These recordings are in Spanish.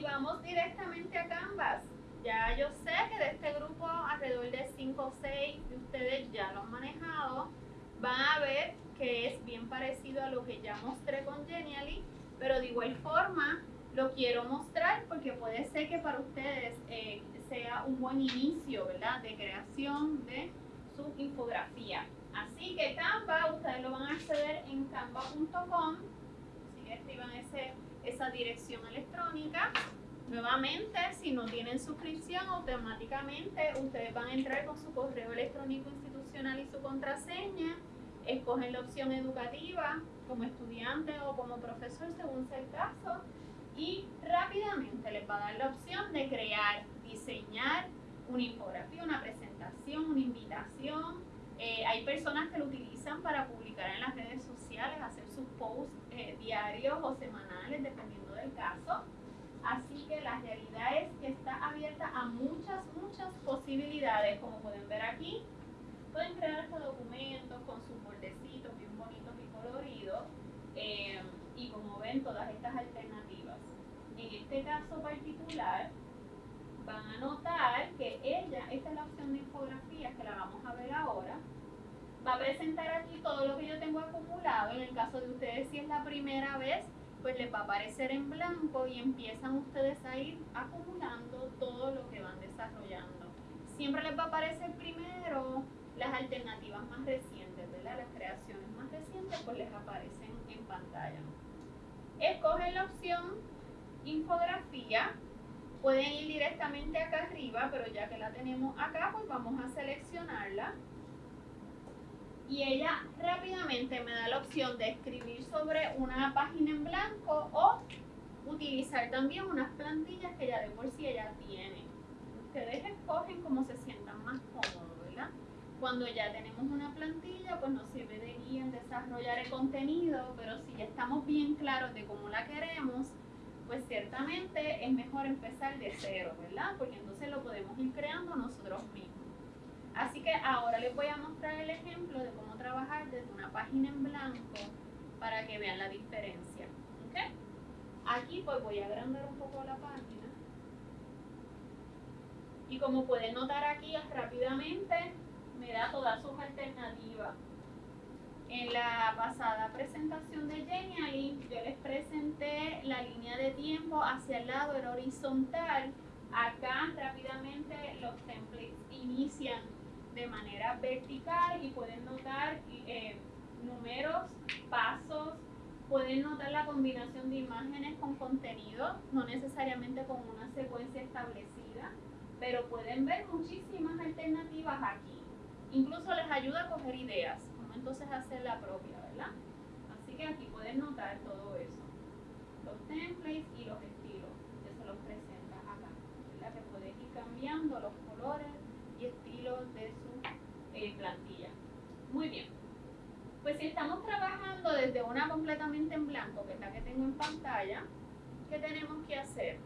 Y vamos directamente a Canvas. Ya yo sé que de este grupo alrededor de 5 o 6 de ustedes ya lo han manejado. Van a ver que es bien parecido a lo que ya mostré con Genially, pero de igual forma lo quiero mostrar porque puede ser que para ustedes eh, sea un buen inicio, ¿verdad? De creación de su infografía. Así que Canva, ustedes lo van a acceder en canva.com, así que escriban ese, esa dirección electrónica. Nuevamente, si no tienen suscripción, automáticamente ustedes van a entrar con su correo electrónico institucional y su contraseña. Escogen la opción educativa como estudiante o como profesor, según sea el caso. Y rápidamente les va a dar la opción de crear, diseñar una infografía, una presentación, una invitación. Eh, hay personas que lo utilizan para publicar en las redes sociales, hacer sus posts eh, diarios o semanales, dependiendo del caso. Así que la realidad es que está abierta a muchas, muchas posibilidades, como pueden ver aquí. Pueden crear estos documentos con sus bordecitos bien bonitos y coloridos. Eh, y como ven, todas estas alternativas. En este caso particular, van a notar que ella, esta es la opción de infografías que la vamos a ver ahora, va a presentar aquí todo lo que yo tengo acumulado. En el caso de ustedes, si es la primera vez, pues les va a aparecer en blanco y empiezan ustedes a ir acumulando todo lo que van desarrollando. Siempre les va a aparecer primero las alternativas más recientes, ¿verdad? Las creaciones más recientes pues les aparecen en pantalla. Escogen la opción infografía. Pueden ir directamente acá arriba, pero ya que la tenemos acá, pues vamos a seleccionarla y ella rápidamente me da la opción de escribir sobre una página en blanco o utilizar también unas plantillas que ya de por sí ella tiene. Ustedes escogen cómo se sientan más cómodos, ¿verdad? Cuando ya tenemos una plantilla, pues nos sirve de guía en desarrollar el contenido, pero si ya estamos bien claros de cómo la queremos, pues ciertamente es mejor empezar de cero, ¿verdad? Porque entonces lo podemos ir creando nosotros mismos. Así que ahora les voy a mostrar el ejemplo de cómo trabajar desde una página en blanco para que vean la diferencia. Aquí pues voy a agrandar un poco la página. Y como pueden notar aquí rápidamente me da todas sus alternativas. En la pasada presentación de Genially yo les presenté la línea de tiempo hacia el lado, era horizontal. Acá rápidamente los templates inician de manera vertical y pueden notar eh, números, pasos, pueden notar la combinación de imágenes con contenido, no necesariamente con una secuencia establecida, pero pueden ver muchísimas alternativas aquí. Incluso les ayuda a coger ideas, como entonces hacer la propia, ¿verdad? Así que aquí pueden notar todo eso. Los templates y los estilos que se los presenta acá, ¿verdad? Que ir cambiando los colores, y estilo de su eh, plantilla. Muy bien. Pues si estamos trabajando desde una completamente en blanco, que es la que tengo en pantalla, ¿qué tenemos que hacer?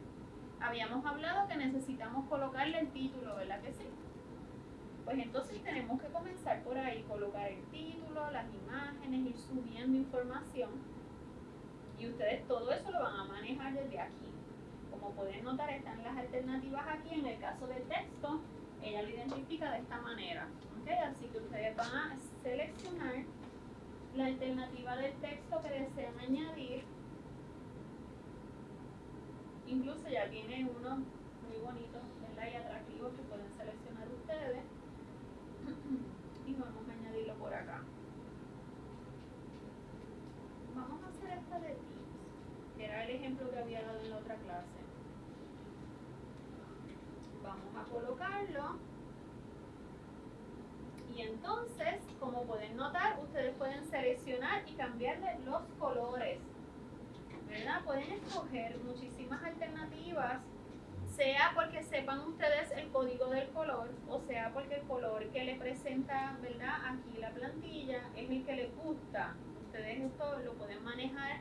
Habíamos hablado que necesitamos colocarle el título, ¿verdad que sí? Pues entonces tenemos que comenzar por ahí, colocar el título, las imágenes, ir subiendo información. Y ustedes todo eso lo van a manejar desde aquí. Como pueden notar, están las alternativas aquí. En el caso del texto, ella lo identifica de esta manera. Así que ustedes van a seleccionar la alternativa del texto que desean añadir. Incluso ya tiene uno muy bonito y atractivo que pueden seleccionar ustedes. y vamos a añadirlo por acá. Vamos a hacer esta de tips, que era el ejemplo que había dado en la otra clase vamos a colocarlo y entonces como pueden notar ustedes pueden seleccionar y cambiarle los colores ¿verdad? pueden escoger muchísimas alternativas sea porque sepan ustedes el código del color o sea porque el color que le presenta ¿verdad? aquí la plantilla es el que les gusta ustedes esto lo pueden manejar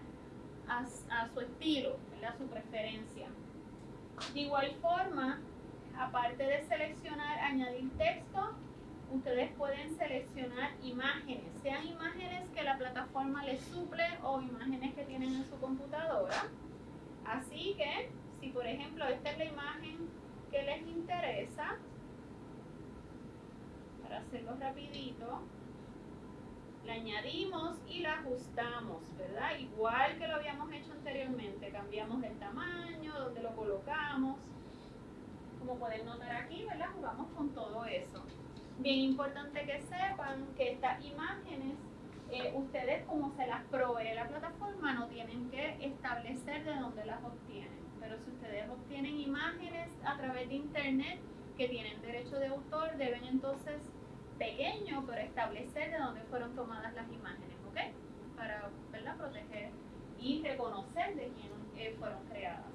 a, a su estilo, a su preferencia de igual forma aparte de seleccionar añadir texto, ustedes pueden seleccionar imágenes, sean imágenes que la plataforma les suple o imágenes que tienen en su computadora. Así que si por ejemplo esta es la imagen que les interesa, para hacerlo rapidito, la añadimos y la ajustamos, ¿verdad? Igual que lo habíamos hecho anteriormente, cambiamos el tamaño, donde lo colocamos. Como pueden notar aquí, ¿verdad? Jugamos con todo eso. Bien importante que sepan que estas imágenes, eh, ustedes como se las provee la plataforma, no tienen que establecer de dónde las obtienen. Pero si ustedes obtienen imágenes a través de internet que tienen derecho de autor, deben entonces pequeño, pero establecer de dónde fueron tomadas las imágenes, ¿ok? Para ¿verdad? proteger y reconocer de quién eh, fueron creadas.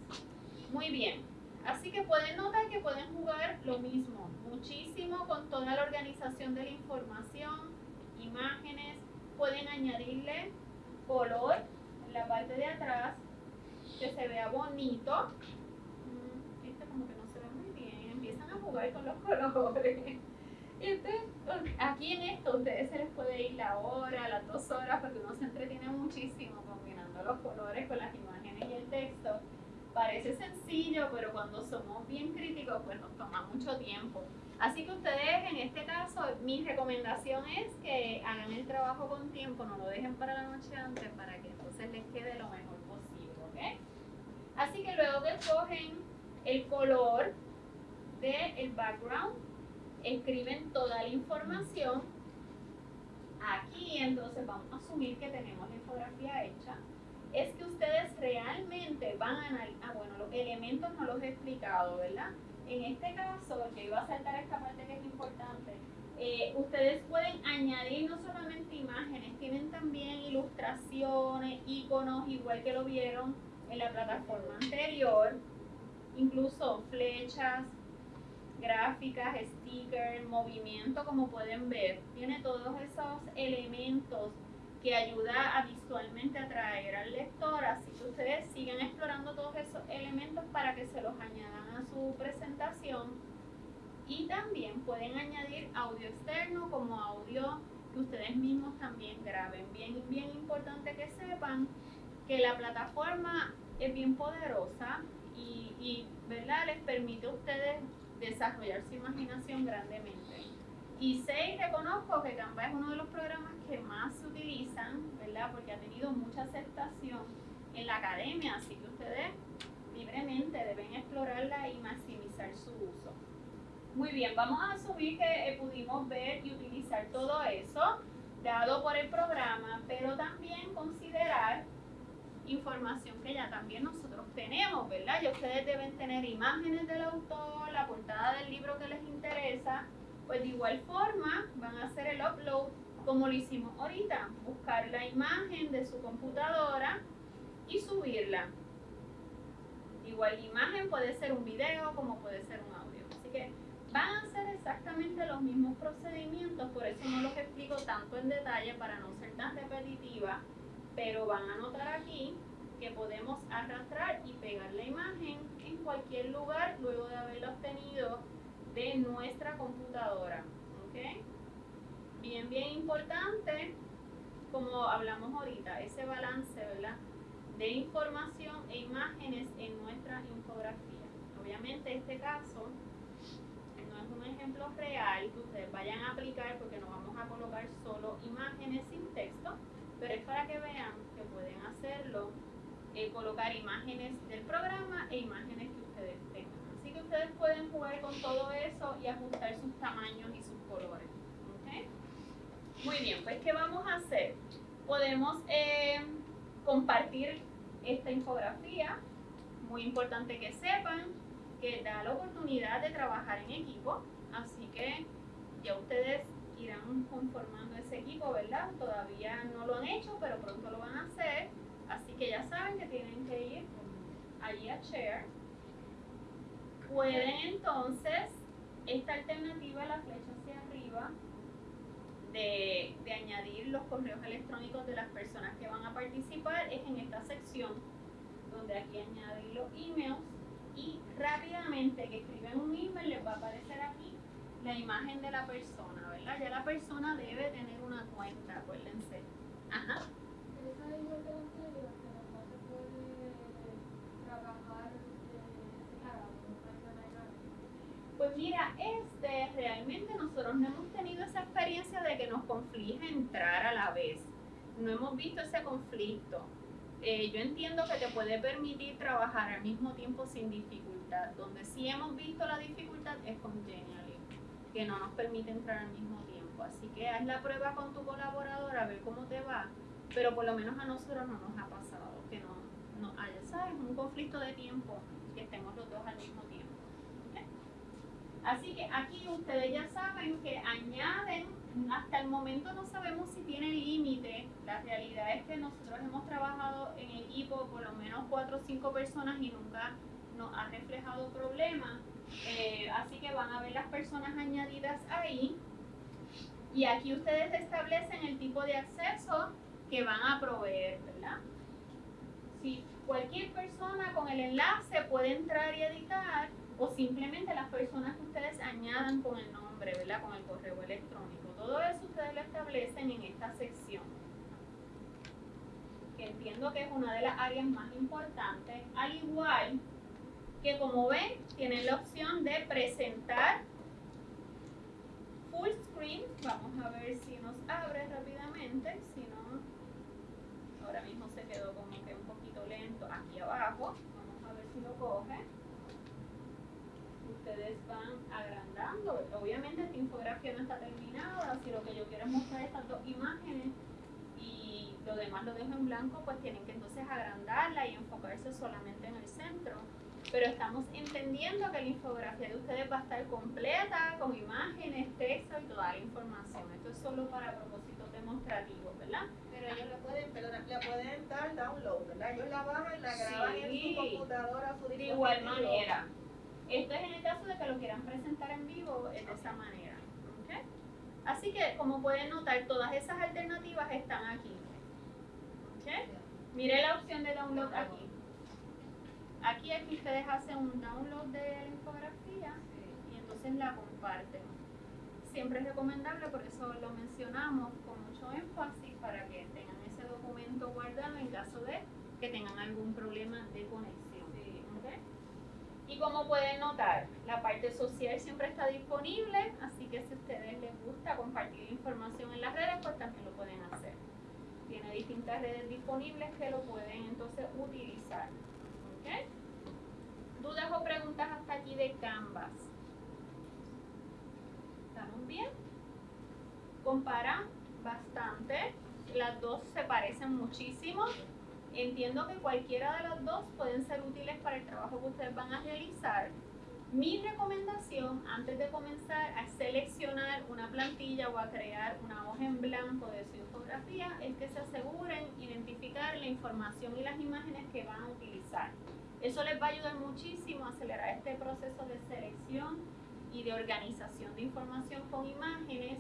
Muy bien, así que pueden notar que pueden jugar lo mismo, muchísimo con toda la organización de la información, imágenes, pueden añadirle color en la parte de atrás, que se vea bonito. Mm, este como que no se ve muy bien, empiezan a jugar con los colores. aquí en esto, ustedes se les puede ir la hora, las dos horas, porque uno se entretiene muchísimo combinando los colores con las imágenes y el texto. Parece sencillo, pero cuando somos bien críticos, pues nos toma mucho tiempo. Así que ustedes, en este caso, mi recomendación es que hagan el trabajo con tiempo, no lo dejen para la noche antes, para que entonces les quede lo mejor posible. Así que luego que escogen el color del background, escriben toda la información. Aquí entonces vamos a asumir que tenemos la infografía hecha. Es que ustedes realmente van a analizar, ah bueno, los elementos no los he explicado, ¿verdad? En este caso, que iba a saltar esta parte que es importante, eh, ustedes pueden añadir no solamente imágenes, tienen también ilustraciones, iconos, igual que lo vieron en la plataforma anterior, incluso flechas, gráficas, stickers, movimiento, como pueden ver. Tiene todos esos elementos que ayuda a visualmente atraer al lector, así que ustedes sigan explorando todos esos elementos para que se los añadan a su presentación. Y también pueden añadir audio externo como audio que ustedes mismos también graben. Bien, bien importante que sepan que la plataforma es bien poderosa y, y ¿verdad? les permite a ustedes desarrollar su imaginación grandemente. Y y reconozco que Canva es uno de los programas que más se utilizan, ¿verdad? Porque ha tenido mucha aceptación en la academia, así que ustedes libremente deben explorarla y maximizar su uso. Muy bien, vamos a asumir que eh, pudimos ver y utilizar todo eso dado por el programa, pero también considerar información que ya también nosotros tenemos, ¿verdad? Y ustedes deben tener imágenes del autor, la portada del libro que les interesa, pues de igual forma van a hacer el upload como lo hicimos ahorita, buscar la imagen de su computadora y subirla. Igual la imagen puede ser un video como puede ser un audio. Así que van a ser exactamente los mismos procedimientos, por eso no los explico tanto en detalle para no ser tan repetitiva pero van a notar aquí que podemos arrastrar y pegar la imagen en cualquier lugar luego de haberla obtenido de nuestra computadora. Bien, bien importante, como hablamos ahorita, ese balance ¿verdad? de información e imágenes en nuestra infografía. Obviamente este caso no es un ejemplo real que ustedes vayan a aplicar porque no vamos a colocar solo imágenes sin texto, pero es para que vean que pueden hacerlo, eh, colocar imágenes del programa e imágenes que ustedes pueden jugar con todo eso y ajustar sus tamaños y sus colores. Muy bien, pues ¿qué vamos a hacer? Podemos eh, compartir esta infografía. Muy importante que sepan que da la oportunidad de trabajar en equipo, así que ya ustedes irán conformando ese equipo, ¿verdad? Todavía no lo han hecho, pero pronto lo van a hacer. Así que ya saben que tienen que ir allí a Share. Pueden entonces, esta alternativa, la flecha hacia arriba, de, de, añadir los correos electrónicos de las personas que van a participar es en esta sección, donde aquí añadir los emails y rápidamente que escriben un email les va a aparecer aquí la imagen de la persona, ¿verdad? Ya la persona debe tener una cuenta, acuérdense. Ajá. Esa igual que la anterior, pero no se puede trabajar mira, este realmente nosotros no hemos tenido esa experiencia de que nos conflige entrar a la vez. No hemos visto ese conflicto. Eh, yo entiendo que te puede permitir trabajar al mismo tiempo sin dificultad. Donde sí hemos visto la dificultad es con Genially, que no nos permite entrar al mismo tiempo. Así que haz la prueba con tu colaborador a ver cómo te va. Pero por lo menos a nosotros no nos ha pasado que no, no haya, ¿sabes? Un conflicto de tiempo, que estemos los dos al mismo tiempo. Así que aquí ustedes ya saben que añaden, hasta el momento no sabemos si tiene límite. La realidad es que nosotros hemos trabajado en equipo por lo menos cuatro o cinco personas y nunca nos ha reflejado problemas. Eh, así que van a ver las personas añadidas ahí. Y aquí ustedes establecen el tipo de acceso que van a proveer, ¿verdad? Si cualquier persona con el enlace puede entrar y editar, o simplemente las personas que ustedes añadan con el nombre, ¿verdad? Con el correo electrónico. Todo eso ustedes lo establecen en esta sección. Que entiendo que es una de las áreas más importantes. Al igual que como ven, tienen la opción de presentar full screen. Vamos a ver si nos abre rápidamente. Si no, ahora mismo se quedó como que un poquito lento aquí abajo. Vamos a ver si lo coge ustedes van agrandando. Obviamente esta infografía no está terminada, si lo que yo quiero es mostrar estas dos imágenes y lo demás lo dejo en blanco, pues tienen que entonces agrandarla y enfocarse solamente en el centro. Pero estamos entendiendo que la infografía de ustedes va a estar completa, con imágenes, texto y toda la información. Esto es solo para propósitos demostrativos, ¿verdad? Pero ellos le pueden, perdona, le pueden dar download, ¿verdad? Ellos la bajan, la graban en su computadora, su. De igual manera. Esto es en el caso de que lo quieran presentar en vivo de esa manera. Así que, como pueden notar, todas esas alternativas están aquí. Mire la opción de download aquí. Aquí es que ustedes hacen un download de la infografía y entonces la comparten. Siempre es recomendable, por eso lo mencionamos con mucho énfasis, para que tengan ese documento guardado en caso de que tengan algún problema de conexión. Y como pueden notar, la parte social siempre está disponible, así que si a ustedes les gusta compartir información en las redes, pues también lo pueden hacer. Tiene distintas redes disponibles que lo pueden entonces utilizar. ¿Dudas o preguntas hasta aquí de Canvas? ¿Estamos bien? Comparan bastante. Las dos se parecen muchísimo. Entiendo que cualquiera de las dos pueden ser útiles para el trabajo que ustedes van a realizar. Mi recomendación antes de comenzar a seleccionar una plantilla o a crear una hoja en blanco de su infografía es que se aseguren identificar la información y las imágenes que van a utilizar. Eso les va a ayudar muchísimo a acelerar este proceso de selección y de organización de información con imágenes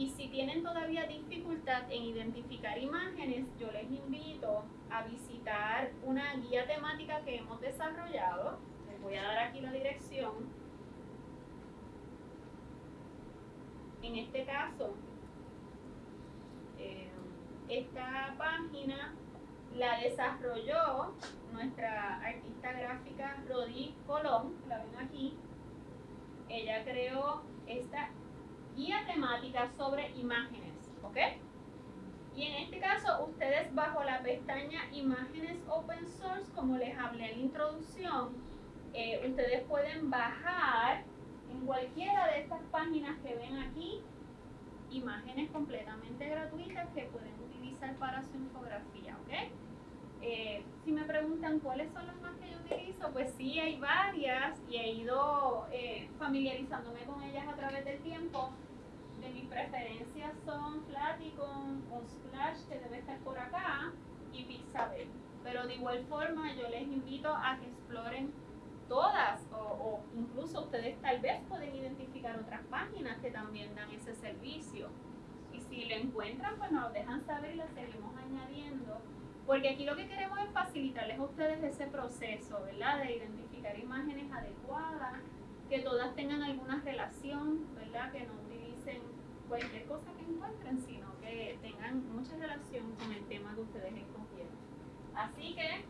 y si tienen todavía dificultad en identificar imágenes, yo les invito a visitar una guía temática que hemos desarrollado. Les voy a dar aquí la dirección. En este caso, eh, esta página la desarrolló nuestra artista gráfica Rodi Colón, la ven aquí. Ella creó esta guía temática sobre imágenes, ¿ok? Y en este caso, ustedes bajo la pestaña Imágenes Open Source, como les hablé en la introducción, eh, ustedes pueden bajar en cualquiera de estas páginas que ven aquí imágenes completamente gratuitas que pueden utilizar para su infografía, ¿ok? Eh, si me preguntan cuáles son las más que yo utilizo, pues sí, hay varias y he ido eh, familiarizándome con ellas a través del tiempo. De mis preferencias son Flaticon o Splash, que debe estar por acá, y Pixabay. Pero de igual forma, yo les invito a que exploren todas o, incluso ustedes tal vez pueden identificar otras páginas que también dan ese servicio. Y si lo encuentran, pues nos dejan saber y lo seguimos añadiendo porque aquí lo que queremos es facilitarles a ustedes ese proceso, ¿verdad? De identificar imágenes adecuadas, que todas tengan alguna relación, ¿verdad? Que no cualquier cosa que encuentren, sino que tengan mucha relación con el tema que ustedes escogieron. Así que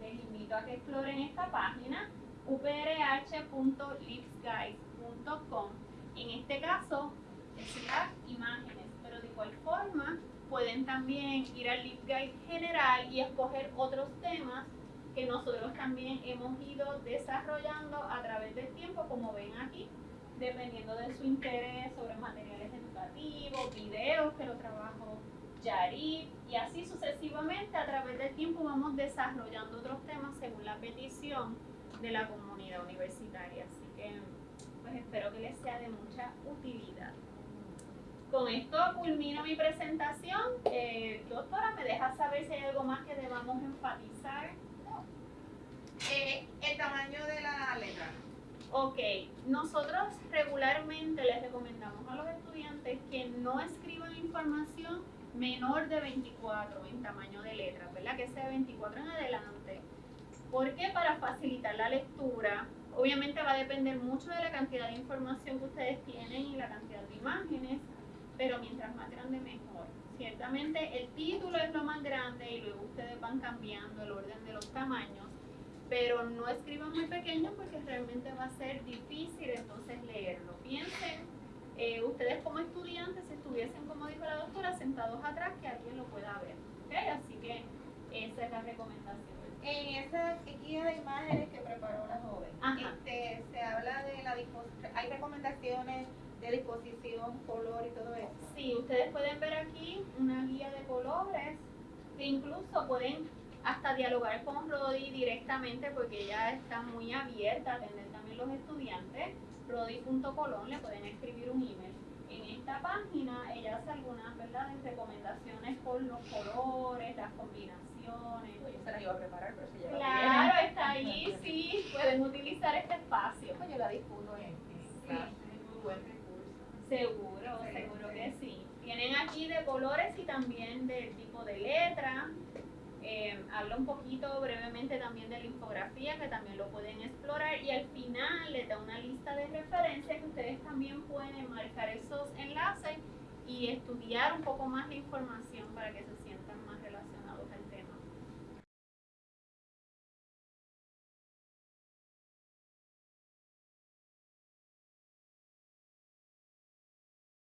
les invito a que exploren esta página. uprh.lipsguide.com. En este caso, las imágenes, pero de igual forma pueden también ir al LipGuide general y escoger otros temas que nosotros también hemos ido desarrollando a través del tiempo, como ven aquí, dependiendo de su interés sobre materiales educativos, videos que lo trabajo y así sucesivamente a través del tiempo vamos desarrollando otros temas según la petición de la comunidad universitaria. Así que pues espero que les sea de mucha utilidad. Con esto culmino mi presentación. Eh, doctora, ¿me deja saber si hay algo más que debamos enfatizar? Eh, el tamaño de la letra. Ok, nosotros regularmente les recomendamos a los estudiantes que no escriban información menor de 24 en tamaño de letra, ¿verdad? Que sea de 24 en adelante. Porque para facilitar la lectura, obviamente va a depender mucho de la cantidad de información que ustedes tienen y la cantidad de imágenes, pero mientras más grande mejor. Ciertamente el título es lo más grande y luego ustedes van cambiando el orden de los tamaños, pero no escriban muy pequeño porque realmente va a ser difícil entonces leerlo. Piensen eh, ustedes como estudiantes si estuviesen, como dijo la doctora, sentados atrás, que alguien lo pueda ver. ¿okay? Así que esa es la recomendación. En esa guía de imágenes que preparó la joven, este, se habla de la disposición, hay recomendaciones de disposición, color y todo eso. Sí, ustedes pueden ver aquí una guía de colores que incluso pueden hasta dialogar con Rodi directamente porque ella está muy abierta a atender también los estudiantes rodi.colón le pueden escribir un email. En esta página ella hace algunas ¿verdad? recomendaciones por los colores, las combinaciones. Pues yo se las iba a preparar, pero si ya Claro, está ahí, sí, pueden utilizar este espacio. Pues yo la difundo en, clase, es muy buen recurso. Seguro, seguro que sí. Tienen aquí de colores y también del tipo de letra. Eh, habla un poquito brevemente también de la infografía, que también lo pueden explorar, y al final les da una lista de referencias que ustedes también pueden marcar esos enlaces y estudiar un poco más la información para que se